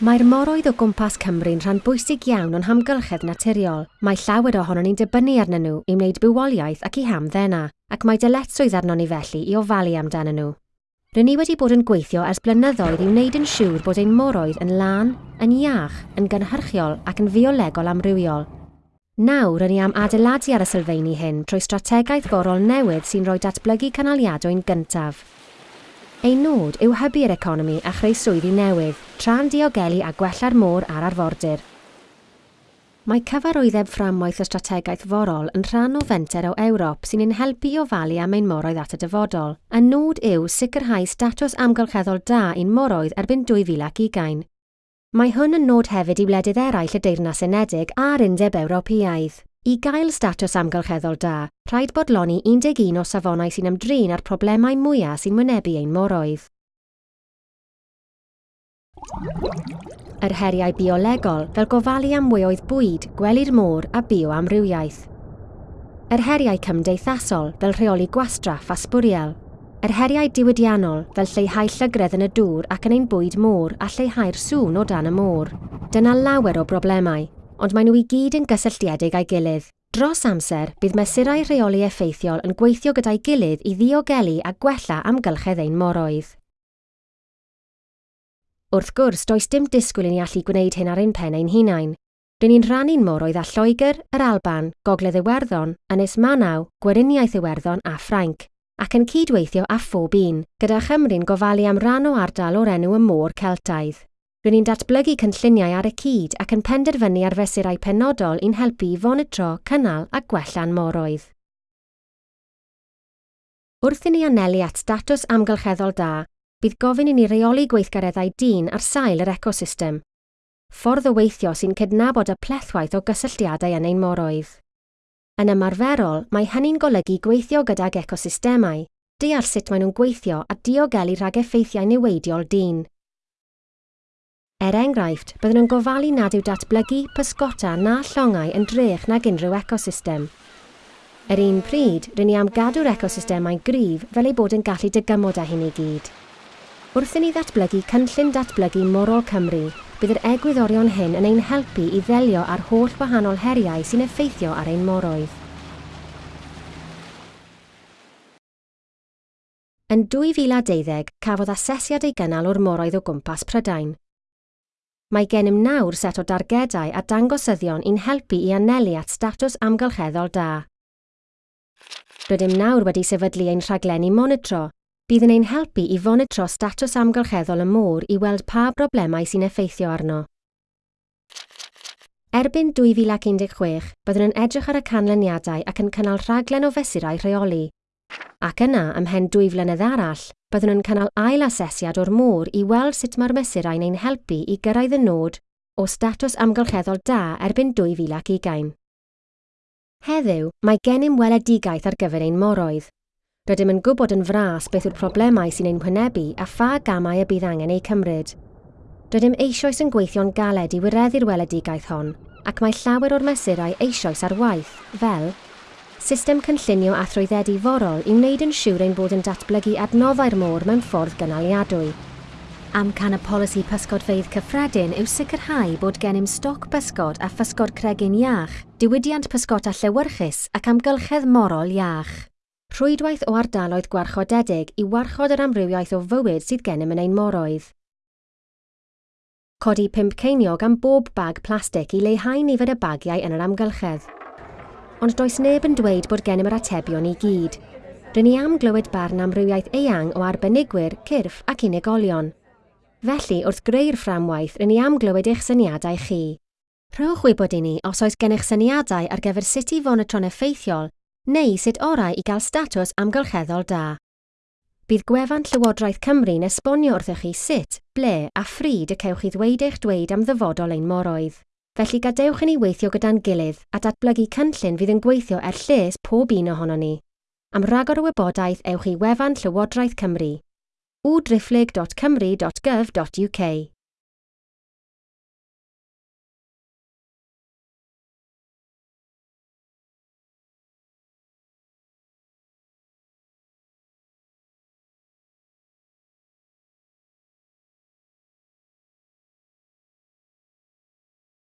Mae'r moroedd o gwmpas Cymru'n rhan bwysig iawn o'n hamgylchedd naturiol. Mae llawer ohonon ni'n dibynnu arnyn nhw i wneud bywoliaeth ac i hamddena, ac mae dyletswydd arno ni felly i ofalu amdanyn nhw. Rydyn ni wedi bod yn gweithio ers blynyddoedd i wneud yn siŵr bod ein moroedd yn lan, yn iach, yn gynhyrchiol ac yn fiolegol amrywiol. Nawr, rydyn ni am adeiladu ar y sylfaeni hyn trwy strategaeth gorol newydd sy'n rhoi datblygu canaliadwy'n gyntaf. Ei nod yw hybu'r economi a chreu swyddi newydd, tra'n diogelu a gwella'r môr a'r arfordir. Mae cyfarwyddeb fframwaith y strategaeth forol yn rhan o fenter o Ewrop sy'n ein helpu i ofalu am ein moroedd at y dyfodol, a nod yw sicrhau statws amgylcheddol da i'n moroedd erbyn 2020. Mae hwn yn nod hefyd i wledydd eraill y Deyrnas Unedig a'r Undeb Ewropeaidd. I gael statws amgylcheddol da, rhaid bodloni 11 o safonau sy'n ymdrin â'r problemau mwyaf sy'n wynebu ein moroedd. Yr heriau biolegol fel gofalu am weoedd bwyd, gwely'r môr a bioamrywiaeth. Yr heriau cymdeithasol fel rheoli gwastraff a sbwriel. Yr heriau diwydiannol fel lleihau llygredd yn y dŵr ac yn ein bwyd môr a lleihau'r sŵn o dan y môr. Dyna lawer o broblemau, ond maen nhw i gyd yn gysylltiedig â'i gilydd. Dros amser, bydd mesurau rheoli effeithiol yn gweithio gyda'i gilydd i ddiogelu a gwella amgylchedd ein moroedd. Wrth gwrs, does dim disgwyl i ni allu gwneud hyn ar ein pen ein hunain. Rydyn ni'n rhannu'n moroedd â Lloegr, yr Alban, Gogledd Iwerddon, Ynys Manaw, Gweriniaeth Iwerddon a Ffrainc, ac yn cydweithio â phob un, gyda Chymru'n gofalu am ran o ardal o'r enw y môr Celtaidd. Rwy'n ni'n datblygu cynlluniau ar y cyd ac yn penderfynu ar fesurau penodol i'n helpu i fonitro, cynnal a gwella'n moroedd. Wrth i ni anelu at datws amgylcheddol da, bydd gofyn i ni reoli gweithgareddau dyn ar sail yr ecosystem. Ffordd o weithio sy'n cydnabod y plethwaith o gysylltiadau yn ein moroedd. Yn ymarferol, mae hynny'n golygu gweithio gydag ecosystemau, deall sut maen nhw'n gweithio a diogelu rhag effeithiau niweidiol dyn. Er enghraifft, byddwn nhw'n gofalu nad yw datblygu, pysgota na llongau yn drech nag unrhyw ecosystem. Yr un pryd, rydyn ni am gadw'r ecosystemau gryf fel ei bod yn gallu dygymod â hyn i gyd. Wrth i ni ddatblygu cynllun datblygu morol Cymru, bydd yr egwyddorion hyn yn ein helpu i ddelio ar holl wahanol heriau sy'n effeithio ar ein moroedd. Yn 2012, cafodd asesiad ei gynnal o'r moroedd o gwmpas Prydain, Mae gennym nawr set o dargedau a dangosyddion i'n helpu i anelu at statws amgylcheddol da. Rydym nawr wedi sefydlu ein rhaglenni monitro. Bydd yn ein helpu i fonitro statws amgylcheddol y môr i weld pa broblemau sy'n effeithio arno. Erbyn 2016, byddwn yn edrych ar y canlyniadau ac yn cynnal rhaglen o fesurau rheoli. Ac yna ymhen dwy flynedd arall, byddwn nhw'n cynnal ail asesiad o'r môr i weld sut mae'r mesurau'n ein helpu i gyrraedd y nod o statws amgylcheddol da erbyn 2020. Heddiw, mae gennym weledigaeth ar gyfer ein moroedd. Rydym yn gwybod yn fras beth yw'r problemau sy'n ein hwynebu a pha gamau y bydd angen eu cymryd. Rydym eisoes yn gweithio'n galed i wireddu'r weledigaeth hon, ac mae llawer o'r mesurau eisoes ar waith, fel system cynllunio a thrwyddedu forol i wneud yn siŵr ein bod yn datblygu adnoddau'r môr mewn ffordd gynaliadwy. Amcan y polisi pysgodfeidd cyffredin yw sicrhau bod gennym stoc pysgod a physgod cregin iach, diwydiant pysgod a llewyrchus ac amgylchedd morol iach. Rhwydwaith o ardaloedd gwarchodedig i warchod yr amrywiaeth o fywyd sydd gennym yn ein moroedd. Codi pump ceiniog am bob bag plastig i leihau nifer y bagiau yn yr amgylchedd ond does neb yn dweud bod gennym yr atebion i gyd. Rydyn ni am glywed barn amrywiaeth eang o arbenigwyr, cyrff ac unigolion. Felly, wrth greu'r fframwaith, rydyn ni am glywed eich syniadau chi. Rhowch wybod i ni os oes gennych syniadau ar gyfer sut i fonitro'n effeithiol neu sut orau i gael statws amgylcheddol da. Bydd gwefan Llywodraeth Cymru'n esbonio wrthych chi sut, ble a phryd y cewch chi ddweud eich dweud am ddyfodol ein moroedd felly gadewch i ni weithio gyda'n gilydd a datblygu cynllun fydd yn gweithio er lles pob un ohono ni. Am ragor o wybodaeth ewch i wefan Llywodraeth Cymru www.drifflig.cymru.gov.uk